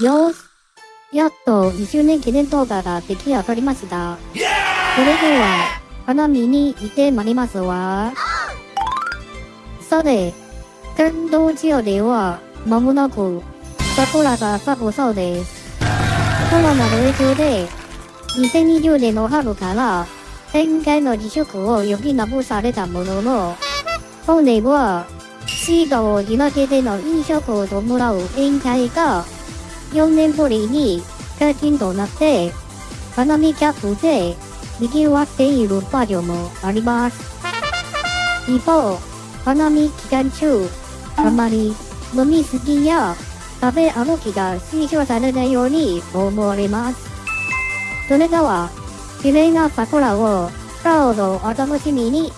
よーし。やっと1周年記念動画が出来上がりました。それでは、花見に行ってまいりますわ。さて、天童地では、間もなく、桜が咲くそうです。コロナの影響で、2020年の春から、展開の自粛を余儀なくされたものの、本年は、シートを開けての飲食を伴う宴会が、4年ぶりに解禁となって、花見客で賑わっている場所もあります。一方、花見期間中、あまり飲みすぎや食べ歩きが推奨されないように思われます。それでは、綺麗な桜をどうぞお楽しみに。